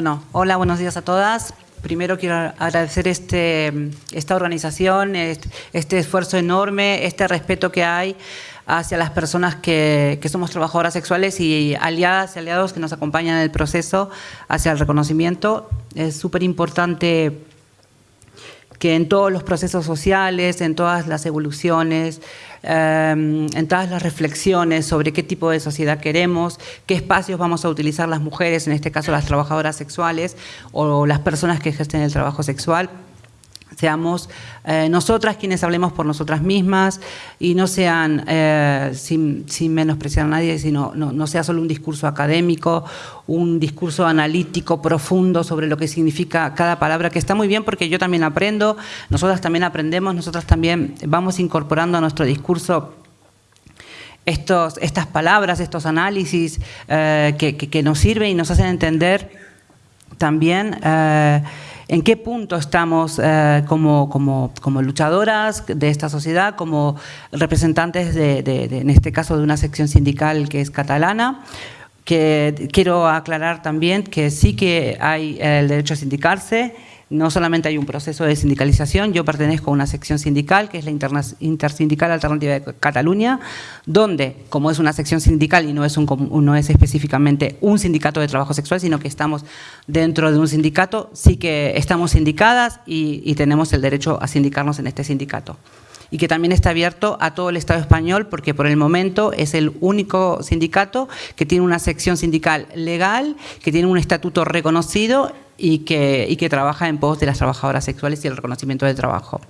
Bueno, hola, buenos días a todas. Primero quiero agradecer este, esta organización, este, esfuerzo enorme, este respeto que hay hacia las personas que, que, somos trabajadoras sexuales y aliadas y aliados que nos acompañan en el proceso hacia el reconocimiento. Es súper importante que en todos los procesos sociales, en todas las evoluciones, em, en todas las reflexiones sobre qué tipo de sociedad queremos, qué espacios vamos a utilizar las mujeres, en este caso las trabajadoras sexuales o las personas que ejercen el trabajo sexual, seamos eh, nosotras quienes hablemos por nosotras mismas y no sean, eh, sin, menospreciar a nadie, sino no, sea solo un discurso académico, un discurso analítico profundo sobre lo que significa cada palabra, que está muy bien porque yo también aprendo, nosotras también aprendemos, nosotras también vamos incorporando a nuestro discurso estos, estas palabras, estos análisis eh, que, nos sirven y nos hacen entender también en qué punto estamos eh, como, como, luchadoras de esta sociedad, como representantes de, en este caso, de una sección sindical que es catalana, que quiero aclarar también que sí que hay el derecho a sindicarse, no solamente hay un proceso de sindicalización, yo pertenezco a una sección sindical, que es la Intersindical Alternativa de Cataluña, donde, como es una sección sindical y no es, un, no es específicamente un sindicato de trabajo sexual, sino que estamos dentro de un sindicato, sí que estamos sindicadas y, y tenemos el derecho a sindicarnos en este sindicato y que también está abierto a todo el Estado español porque por el momento es el único sindicato que tiene una sección sindical legal, que tiene un estatuto reconocido y que, que trabaja en pos de las trabajadoras sexuales y el reconocimiento del trabajo.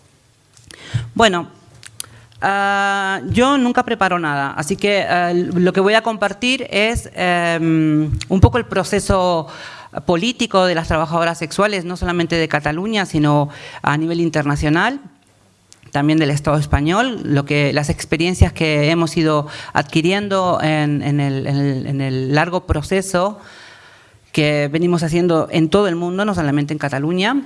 Bueno, ah, yo nunca preparo nada, así que ah, lo que voy a compartir es em, un poco el proceso político de las trabajadoras sexuales, no solamente de Cataluña, sino a nivel internacional también del Estado español, lo que, las experiencias que hemos ido adquiriendo en, el, largo proceso que venimos haciendo en todo el mundo, no solamente en Cataluña.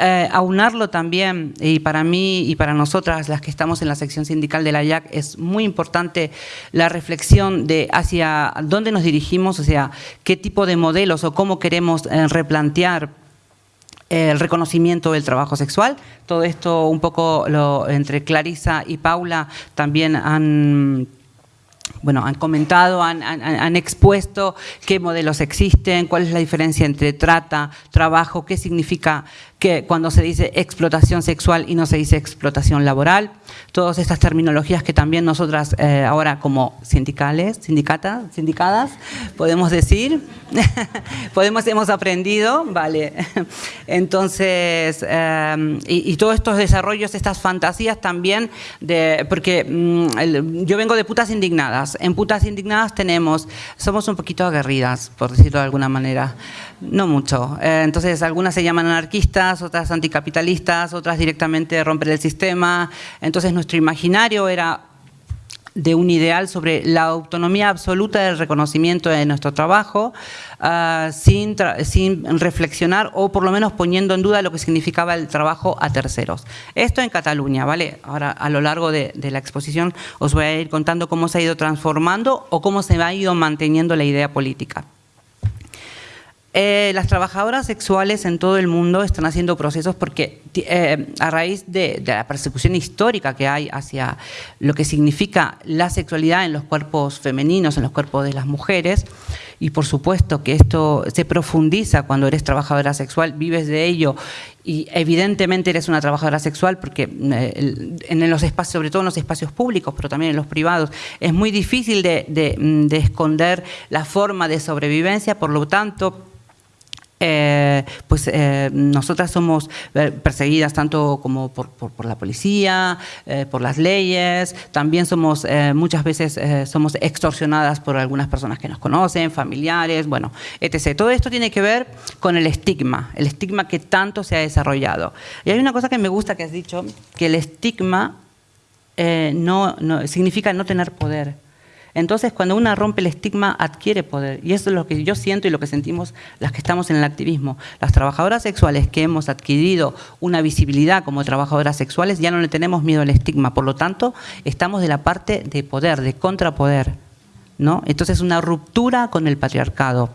Eh, aunarlo también, y para mí y para nosotras, las que estamos en la sección sindical de la IAC, es muy importante la reflexión de hacia dónde nos dirigimos, o sea, qué tipo de modelos o cómo queremos eh, replantear el reconocimiento del trabajo sexual. Todo esto un poco lo, entre Clarisa y Paula también han bueno, han comentado, han, expuesto qué modelos existen, cuál es la diferencia entre trata, trabajo, qué significa que cuando se dice explotación sexual y no se dice explotación laboral, todas estas terminologías que también nosotras eh, ahora como sindicales, sindicatas, sindicadas, podemos decir, podemos, hemos aprendido, vale. Entonces, eh, y, todos estos desarrollos, estas fantasías también, de, porque mm, yo vengo de putas indignadas, en putas indignadas tenemos, somos un poquito aguerridas, por decirlo de alguna manera, no mucho, eh, entonces algunas se llaman anarquistas, otras anticapitalistas, otras directamente romper el sistema. Entonces nuestro imaginario era de un ideal sobre la autonomía absoluta del reconocimiento de nuestro trabajo, ah, sin, reflexionar o por lo menos poniendo en duda lo que significaba el trabajo a terceros. Esto en Cataluña, ¿vale? Ahora a lo largo de, de la exposición os voy a ir contando cómo se ha ido transformando o cómo se ha ido manteniendo la idea política. Eh, las trabajadoras sexuales en todo el mundo están haciendo procesos porque eh, a raíz de, la persecución histórica que hay hacia lo que significa la sexualidad en los cuerpos femeninos, en los cuerpos de las mujeres, y por supuesto que esto se profundiza cuando eres trabajadora sexual, vives de ello. Y evidentemente eres una trabajadora sexual porque eh, en los espacios, sobre todo en los espacios públicos, pero también en los privados, es muy difícil de esconder la forma de sobrevivencia, por lo tanto eh, pues eh, nosotras somos eh, perseguidas tanto como por, la policía, por las leyes, también somos muchas veces somos extorsionadas por algunas personas que nos conocen, familiares, bueno, etc. Todo esto tiene que ver con el estigma, el estigma que tanto se ha desarrollado. Y hay una cosa que me gusta que has dicho, que el estigma no, no, significa no tener poder. Entonces, cuando una rompe el estigma, adquiere poder. Y eso es lo que yo siento y lo que sentimos las que estamos en el activismo. Las trabajadoras sexuales que hemos adquirido una visibilidad como trabajadoras sexuales, ya no le tenemos miedo al estigma. Por lo tanto, estamos de la parte de poder, de contrapoder. ¿no? Entonces, una ruptura con el patriarcado.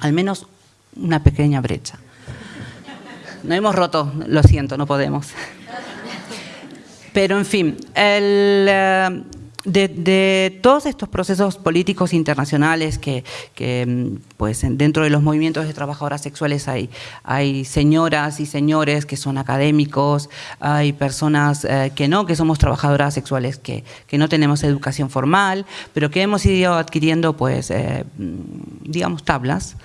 Al menos una pequeña brecha. No hemos roto, lo siento, no podemos. Pero en fin, el, eh, de, todos estos procesos políticos internacionales que, mm, pues, dentro de los movimientos de trabajadoras sexuales hay, hay señoras y señores que son académicos, hay personas eh, que no, que somos trabajadoras sexuales que, que, no tenemos educación formal, pero que hemos ido adquiriendo, pues, eh, mm, digamos, tablas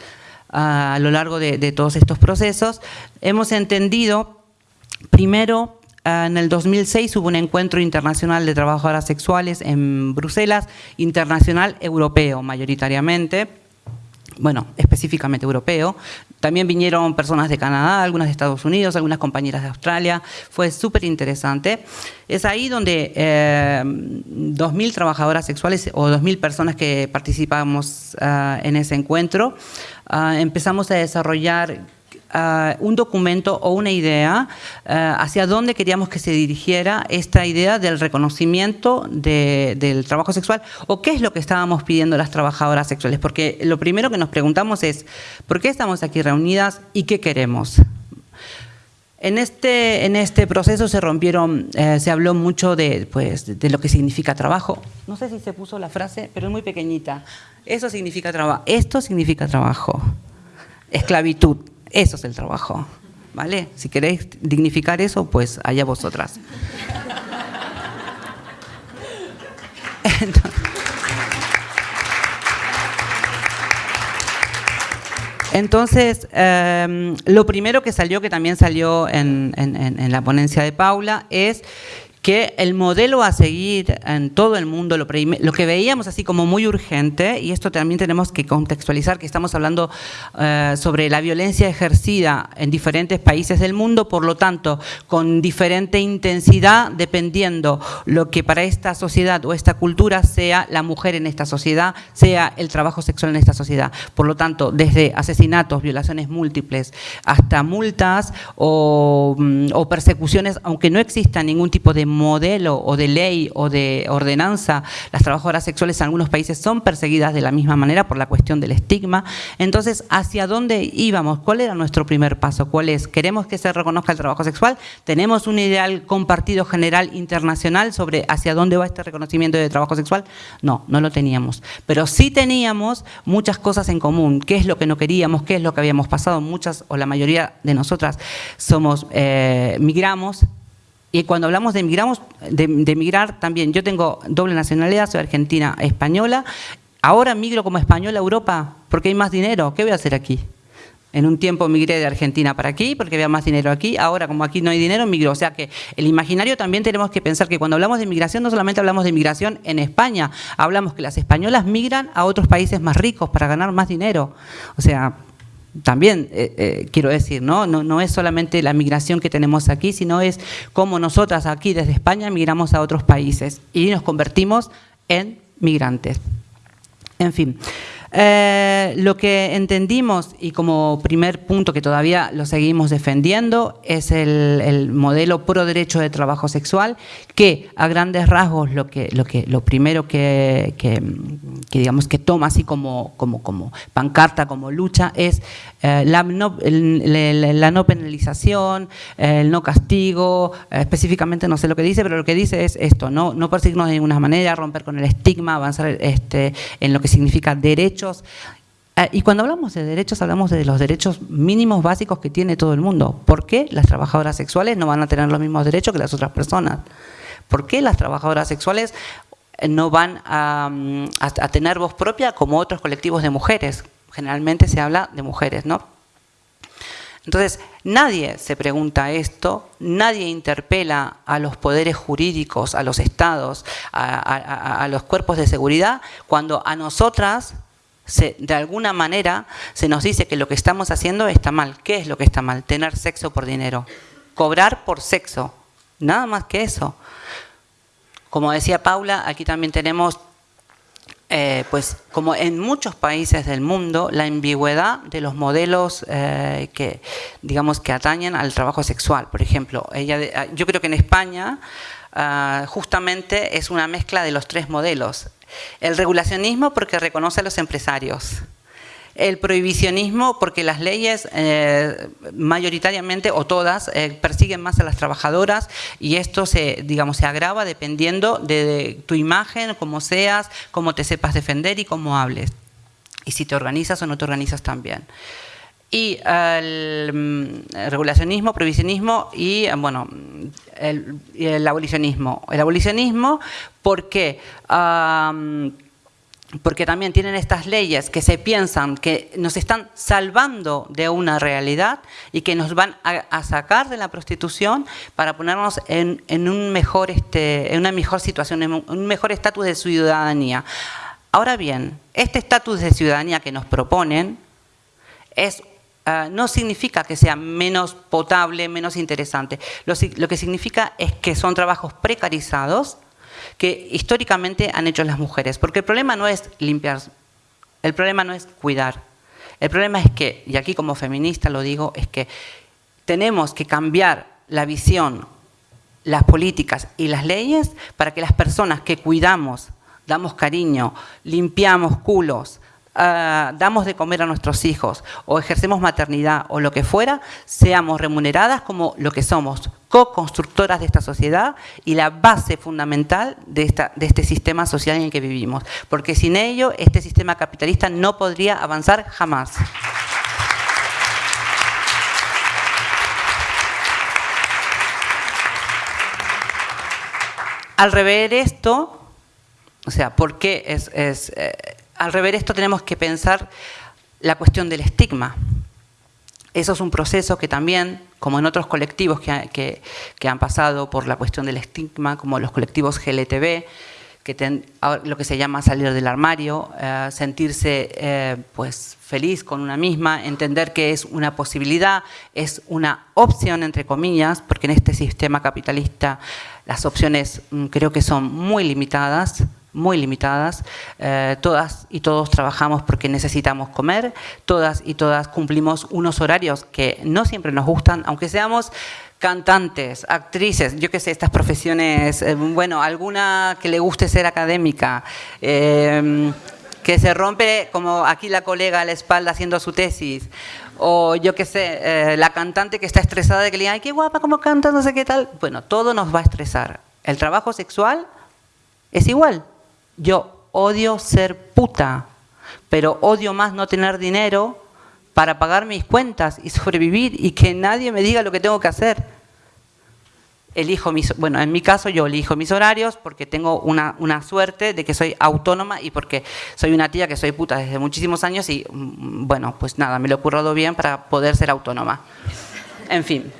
a lo largo de, de todos estos procesos. Hemos entendido, primero, Ah, en el 2006 hubo un encuentro internacional de trabajadoras sexuales en Bruselas, internacional europeo mayoritariamente, bueno, específicamente europeo. También vinieron personas de Canadá, algunas de Estados Unidos, algunas compañeras de Australia. Fue súper interesante. Es ahí donde 2.000 eh, trabajadoras sexuales o 2.000 personas que participamos ah, en ese encuentro, ah, empezamos a desarrollar eh, un documento o una idea eh, hacia dónde queríamos que se dirigiera esta idea del reconocimiento del trabajo sexual o qué es lo que estábamos pidiendo las trabajadoras sexuales. Porque lo primero que nos preguntamos es, ¿por qué estamos aquí reunidas y qué queremos? En este, en este proceso se rompieron, eh, se habló mucho de, pues, de lo que significa trabajo. No sé si se puso la frase, pero es muy pequeñita. Eso significa trabajo. Esto significa trabajo. Esclavitud. Eso es el trabajo, ¿vale? Si queréis dignificar eso, pues allá vosotras. Entonces, em, lo primero que salió, que también salió en, la ponencia de Paula, es que el modelo a seguir en todo el mundo, lo, que veíamos así como muy urgente, y esto también tenemos que contextualizar, que estamos hablando eh, sobre la violencia ejercida en diferentes países del mundo, por lo tanto, con diferente intensidad, dependiendo lo que para esta sociedad o esta cultura sea la mujer en esta sociedad, sea el trabajo sexual en esta sociedad. Por lo tanto, desde asesinatos, violaciones múltiples, hasta multas o, mm, o persecuciones, aunque no exista ningún tipo de modelo o de ley o de ordenanza, las trabajadoras sexuales en algunos países son perseguidas de la misma manera por la cuestión del estigma. Entonces, ¿hacia dónde íbamos? ¿Cuál era nuestro primer paso? ¿Cuál es? ¿Queremos que se reconozca el trabajo sexual? ¿Tenemos un ideal compartido general internacional sobre hacia dónde va este reconocimiento de trabajo sexual? No, no lo teníamos. Pero sí teníamos muchas cosas en común. ¿Qué es lo que no queríamos? ¿Qué es lo que habíamos pasado? Muchas o la mayoría de nosotras somos, eh, migramos, y cuando hablamos de, migramos, de, migrar también, yo tengo doble nacionalidad, soy argentina española, ahora migro como española a Europa porque hay más dinero, ¿qué voy a hacer aquí? En un tiempo migré de Argentina para aquí porque había más dinero aquí, ahora como aquí no hay dinero, migro. O sea que el imaginario también tenemos que pensar que cuando hablamos de migración no solamente hablamos de migración en España, hablamos que las españolas migran a otros países más ricos para ganar más dinero. O sea, también eh, eh, quiero decir, ¿no? ¿no? No es solamente la migración que tenemos aquí, sino es cómo nosotras aquí desde España migramos a otros países y nos convertimos en migrantes. En fin. Eh, lo que entendimos y como primer punto que todavía lo seguimos defendiendo es el, modelo pro derecho de trabajo sexual que a grandes rasgos lo que lo que lo primero que, digamos que toma así como como como pancarta como lucha es eh, la, no, penalización el no castigo eh, específicamente no sé lo que dice pero lo que dice es esto no no perseguirnos de ninguna manera romper con el estigma avanzar este en lo que significa derecho Ah, y cuando hablamos de derechos, hablamos de los derechos mínimos básicos que tiene todo el mundo. ¿Por qué las trabajadoras sexuales no van a tener los mismos derechos que las otras personas? ¿Por qué las trabajadoras sexuales no van a, a tener voz propia como otros colectivos de mujeres? Generalmente se habla de mujeres, ¿no? Entonces, nadie se pregunta esto, nadie interpela a los poderes jurídicos, a los estados, a los cuerpos de seguridad, cuando a nosotras de alguna manera se nos dice que lo que estamos haciendo está mal. ¿Qué es lo que está mal? Tener sexo por dinero. Cobrar por sexo. Nada más que eso. Como decía Paula, aquí también tenemos, eh, pues como en muchos países del mundo, la ambigüedad de los modelos eh, que, digamos, que atañen al trabajo sexual. Por ejemplo, ella, yo creo que en España ah, justamente es una mezcla de los tres modelos. El regulacionismo porque reconoce a los empresarios. El prohibicionismo, porque las leyes eh, mayoritariamente o todas eh, persiguen más a las trabajadoras y esto se, digamos, se agrava dependiendo de tu imagen, cómo seas, cómo te sepas defender y cómo hables. Y si te organizas o no te organizas también y el, mm, regulacionismo, prohibicionismo y bueno, el, abolicionismo. El abolicionismo porque porque también tienen estas leyes que se piensan que nos están salvando de una realidad y que nos van a, sacar de la prostitución para ponernos en, un mejor, este, en una mejor situación, en un mejor estatus de ciudadanía. Ahora bien, este estatus de ciudadanía que nos proponen es ah, no significa que sea menos potable, menos interesante. lo que significa es que son trabajos precarizados, que históricamente han hecho las mujeres. Porque el problema no es limpiar, el problema no es cuidar. El problema es que, y aquí como feminista lo digo, es que tenemos que cambiar la visión, las políticas y las leyes para que las personas que cuidamos, damos cariño, limpiamos culos, Ah, damos de comer a nuestros hijos o ejercemos maternidad o lo que fuera, seamos remuneradas como lo que somos, co-constructoras de esta sociedad y la base fundamental de, esta, de este sistema social en el que vivimos. Porque sin ello, este sistema capitalista no podría avanzar jamás. Al rever esto, o sea, ¿por qué es, eh, al rever esto tenemos que pensar la cuestión del estigma. Eso es un proceso que también, como en otros colectivos que, han pasado por la cuestión del estigma, como los colectivos GLTB, que lo que se llama salir del armario, eh, sentirse eh, pues feliz con una misma, entender que es una posibilidad, es una opción entre comillas, porque en este sistema capitalista las opciones mm, creo que son muy limitadas, muy limitadas. Eh, todas y todos trabajamos porque necesitamos comer, todas y todas cumplimos unos horarios que no siempre nos gustan, aunque seamos cantantes, actrices, yo qué sé, estas profesiones, eh, bueno, alguna que le guste ser académica, em, que se rompe como aquí la colega a la espalda haciendo su tesis, o yo qué sé, eh, la cantante que está estresada de que le digan, ay, qué guapa, cómo canta, no sé qué tal. Bueno, todo nos va a estresar. El trabajo sexual es igual. Yo odio ser puta, pero odio más no tener dinero para pagar mis cuentas y sobrevivir y que nadie me diga lo que tengo que hacer. Elijo mis, bueno, en mi caso yo elijo mis horarios porque tengo una, una suerte de que soy autónoma y porque soy una tía que soy puta desde muchísimos años y mm, bueno, pues nada, me lo he currado bien para poder ser autónoma. En fin.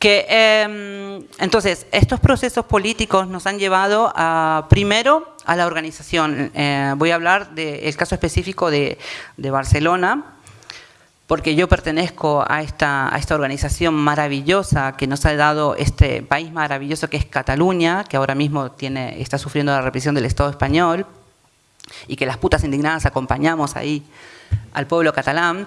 Que, em, entonces, estos procesos políticos nos han llevado a, primero a la organización. Eh, voy a hablar del caso específico de, Barcelona, porque yo pertenezco a esta, a esta organización maravillosa que nos ha dado este país maravilloso que es Cataluña, que ahora mismo tiene, está sufriendo la represión del Estado español, y que las putas indignadas acompañamos ahí al pueblo catalán.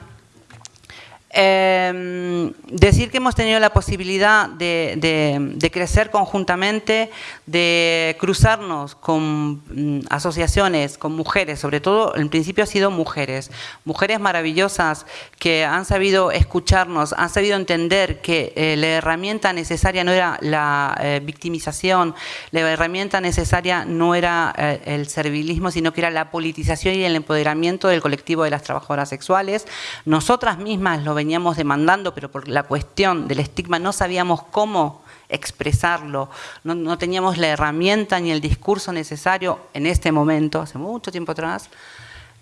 Eh, decir que hemos tenido la posibilidad de, crecer conjuntamente, de cruzarnos con mm, asociaciones, con mujeres, sobre todo en principio ha sido mujeres, mujeres maravillosas que han sabido escucharnos, han sabido entender que eh, la herramienta necesaria no era la eh, victimización, la herramienta necesaria no era eh, el servilismo, sino que era la politización y el empoderamiento del colectivo de las trabajadoras sexuales. Nosotras mismas lo veníamos demandando, pero por la cuestión del estigma no sabíamos cómo expresarlo, no, teníamos la herramienta ni el discurso necesario en este momento, hace mucho tiempo atrás,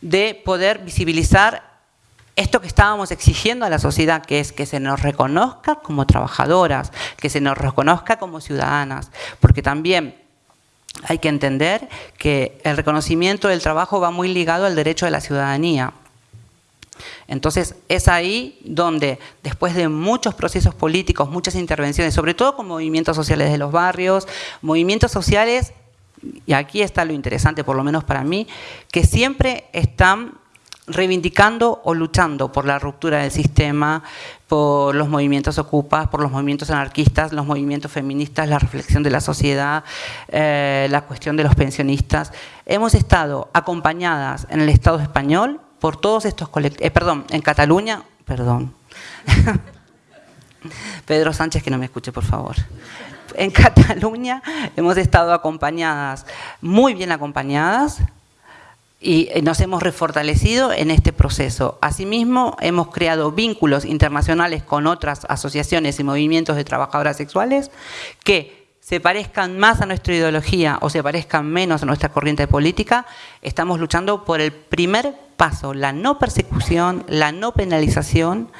de poder visibilizar esto que estábamos exigiendo a la sociedad, que es que se nos reconozca como trabajadoras, que se nos reconozca como ciudadanas, porque también hay que entender que el reconocimiento del trabajo va muy ligado al derecho de la ciudadanía. Entonces es ahí donde después de muchos procesos políticos, muchas intervenciones, sobre todo con movimientos sociales de los barrios, movimientos sociales, y aquí está lo interesante por lo menos para mí, que siempre están reivindicando o luchando por la ruptura del sistema, por los movimientos ocupas, por los movimientos anarquistas, los movimientos feministas, la reflexión de la sociedad, eh, la cuestión de los pensionistas. Hemos estado acompañadas en el Estado español por todos estos colectivos, eh, perdón, en Cataluña, perdón, Pedro Sánchez que no me escuche por favor. En Cataluña hemos estado acompañadas, muy bien acompañadas, y eh, nos hemos refortalecido en este proceso. Asimismo, hemos creado vínculos internacionales con otras asociaciones y movimientos de trabajadoras sexuales que se parezcan más a nuestra ideología o se parezcan menos a nuestra corriente política, estamos luchando por el primer paso, la no persecución, la no penalización,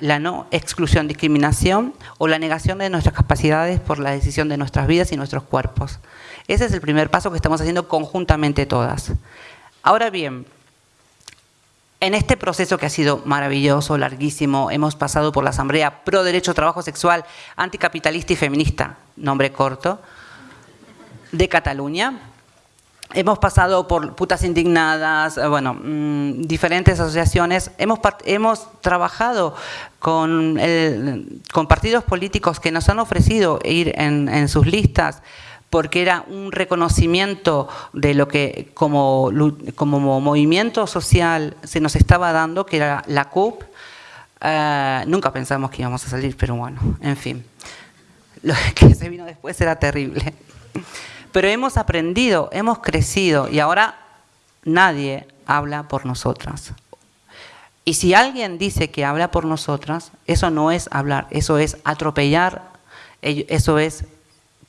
la no exclusión, discriminación o la negación de nuestras capacidades por la decisión de nuestras vidas y nuestros cuerpos. Ese es el primer paso que estamos haciendo conjuntamente todas. Ahora bien, en este proceso que ha sido maravilloso, larguísimo, hemos pasado por la Asamblea Pro Derecho Trabajo Sexual, Anticapitalista y Feminista, nombre corto, de Cataluña. Hemos pasado por Putas Indignadas, eh, bueno, mm, diferentes asociaciones. Hemos, hemos trabajado con, con partidos políticos que nos han ofrecido ir en, en sus listas porque era un reconocimiento de lo que como, como movimiento social se nos estaba dando, que era la CUP. Eh, nunca pensamos que íbamos a salir, pero bueno, en fin. Lo que se vino después era terrible. Pero hemos aprendido, hemos crecido y ahora nadie habla por nosotras. Y si alguien dice que habla por nosotras, eso no es hablar, eso es atropellar, eso es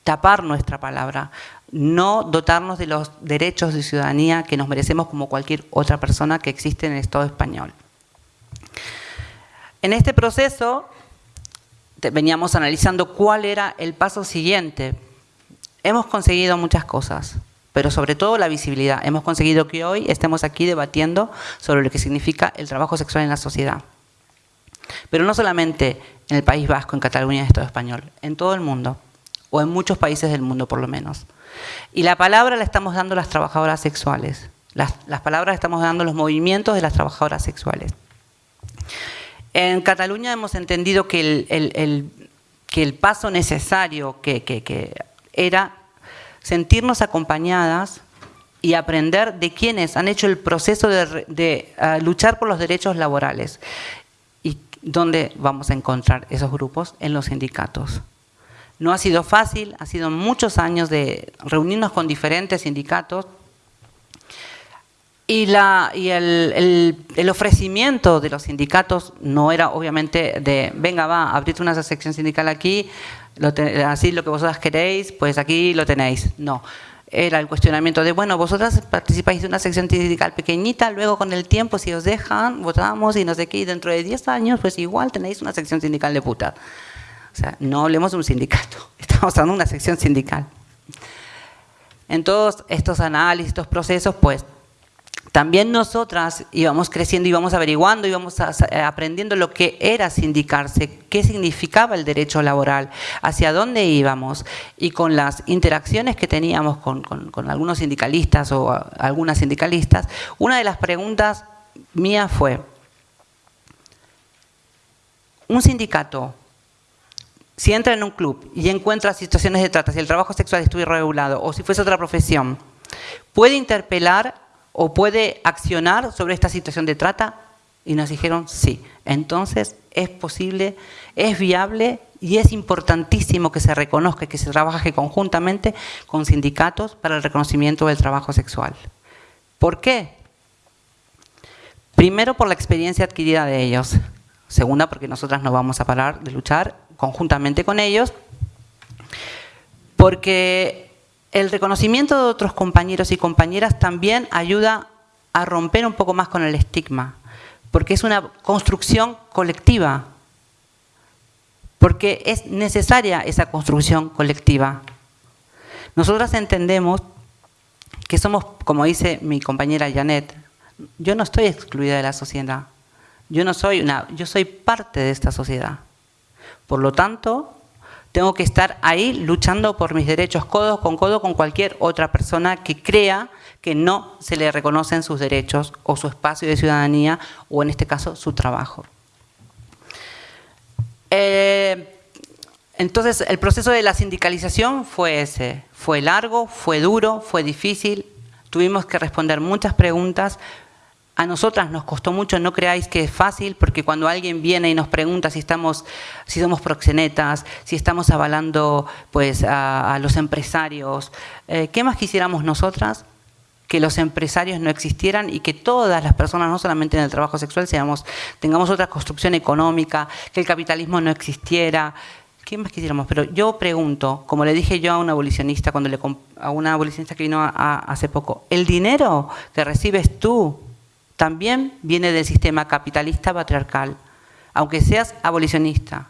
tapar nuestra palabra, no dotarnos de los derechos de ciudadanía que nos merecemos como cualquier otra persona que existe en el Estado español. En este proceso veníamos analizando cuál era el paso siguiente. Hemos conseguido muchas cosas, pero sobre todo la visibilidad. Hemos conseguido que hoy estemos aquí debatiendo sobre lo que significa el trabajo sexual en la sociedad. Pero no solamente en el País Vasco, en Cataluña en Estado español, en todo el mundo o en muchos países del mundo por lo menos. Y la palabra la estamos dando las trabajadoras sexuales, las, palabras estamos dando los movimientos de las trabajadoras sexuales. En Cataluña hemos entendido que el, que el paso necesario que, era sentirnos acompañadas y aprender de quienes han hecho el proceso de, ah, luchar por los derechos laborales. ¿Y dónde vamos a encontrar esos grupos? En los sindicatos. No ha sido fácil, ha sido muchos años de reunirnos con diferentes sindicatos y, la, y el, ofrecimiento de los sindicatos no era obviamente de, venga va, abrite una sección sindical aquí, así lo que vosotras queréis, pues aquí lo tenéis. No, era el cuestionamiento de, bueno, vosotras participáis de una sección sindical pequeñita, luego con el tiempo, si os dejan, votamos y no sé qué, y dentro de 10 años, pues igual tenéis una sección sindical de puta. O sea, no hablemos de un sindicato, estamos hablando de una sección sindical. En todos estos análisis, estos procesos, pues también nosotras íbamos creciendo, íbamos averiguando, íbamos eh, aprendiendo lo que era sindicarse, qué significaba el derecho laboral, hacia dónde íbamos y con las interacciones que teníamos con, con algunos sindicalistas o algunas sindicalistas, una de las preguntas mías fue, ¿un sindicato si entra en un club y encuentra situaciones de trata, si el trabajo sexual estuviera regulado o si fuese otra profesión, ¿puede interpelar o puede accionar sobre esta situación de trata? Y nos dijeron sí. Entonces es posible, es viable y es importantísimo que se reconozca, que se trabaje conjuntamente con sindicatos para el reconocimiento del trabajo sexual. ¿Por qué? Primero por la experiencia adquirida de ellos. Segunda, porque nosotras no vamos a parar de luchar conjuntamente con ellos, porque el reconocimiento de otros compañeros y compañeras también ayuda a romper un poco más con el estigma, porque es una construcción colectiva, porque es necesaria esa construcción colectiva. Nosotras entendemos que somos, como dice mi compañera Janet, yo no estoy excluida de la sociedad, yo no soy una, yo soy parte de esta sociedad. Por lo tanto, tengo que estar ahí luchando por mis derechos codo con codo con cualquier otra persona que crea que no se le reconocen sus derechos o su espacio de ciudadanía o en este caso su trabajo. Eh, entonces el proceso de la sindicalización fue ese, fue largo, fue duro, fue difícil, tuvimos que responder muchas preguntas, A nosotras nos costó mucho, no creáis que es fácil, porque cuando alguien viene y nos pregunta si estamos, si somos proxenetas, si estamos avalando pues, a, los empresarios, eh, ¿qué más quisiéramos nosotras? que los empresarios no existieran y que todas las personas, no solamente en el trabajo sexual, seamos, tengamos otra construcción económica, que el capitalismo no existiera, ¿Qué más quisiéramos? Pero yo pregunto, como le dije yo a una abolicionista, cuando le, a una abolicionista que vino hace poco, ¿el dinero que recibes tú también viene del sistema capitalista patriarcal, aunque seas abolicionista?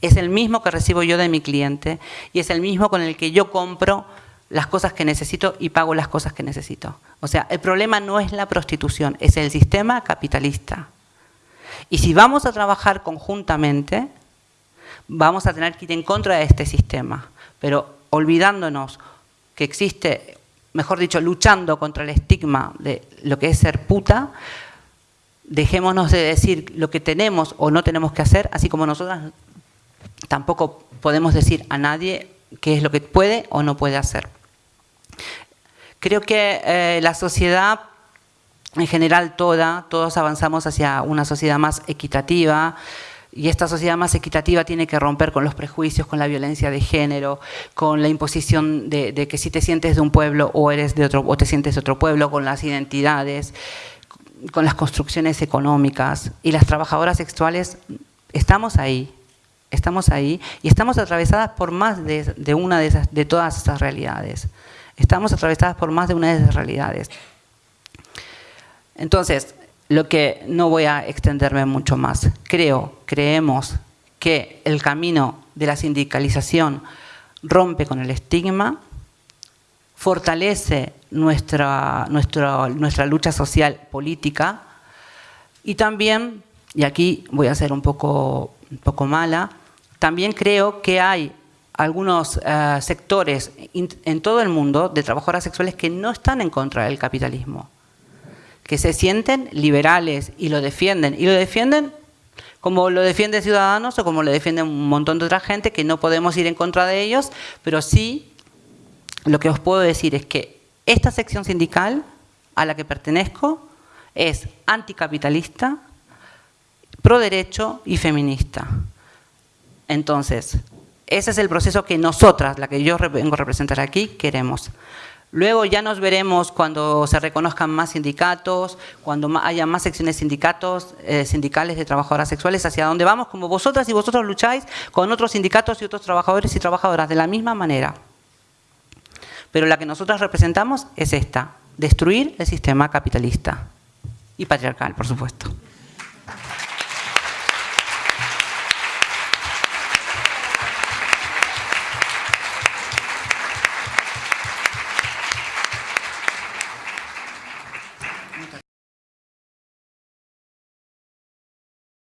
Es el mismo que recibo yo de mi cliente y es el mismo con el que yo compro las cosas que necesito y pago las cosas que necesito. O sea, el problema no es la prostitución, es el sistema capitalista. Y si vamos a trabajar conjuntamente, vamos a tener que ir en contra de este sistema, pero olvidándonos que existe, mejor dicho, luchando contra el estigma de lo que es ser puta, dejémonos de decir lo que tenemos o no tenemos que hacer, así como nosotras tampoco podemos decir a nadie qué es lo que puede o no puede hacer. Creo que eh, la sociedad en general toda, todos avanzamos hacia una sociedad más equitativa, y esta sociedad más equitativa tiene que romper con los prejuicios, con la violencia de género, con la imposición de, que si te sientes de un pueblo o eres de otro o te sientes de otro pueblo, con las identidades, con las construcciones económicas. Y las trabajadoras sexuales estamos ahí, estamos ahí y estamos atravesadas por más de, una de, esas, de todas esas realidades. Estamos atravesadas por más de una de esas realidades. Entonces, lo que no voy a extenderme mucho más. Creo, creemos que el camino de la sindicalización rompe con el estigma, fortalece nuestra, nuestra, nuestra lucha social política y también, y aquí voy a ser un poco, un poco mala, también creo que hay algunos eh, sectores en todo el mundo de trabajadoras sexuales que no están en contra del capitalismo que se sienten liberales y lo defienden. Y lo defienden como lo defienden Ciudadanos o como lo defienden un montón de otra gente, que no podemos ir en contra de ellos, pero sí lo que os puedo decir es que esta sección sindical a la que pertenezco es anticapitalista, pro derecho y feminista. Entonces, ese es el proceso que nosotras, la que yo vengo a representar aquí, queremos. Luego ya nos veremos cuando se reconozcan más sindicatos, cuando haya más secciones sindicatos, eh, sindicales de trabajadoras sexuales, hacia dónde vamos, como vosotras y vosotros lucháis con otros sindicatos y otros trabajadores y trabajadoras de la misma manera. Pero la que nosotras representamos es esta, destruir el sistema capitalista y patriarcal, por supuesto.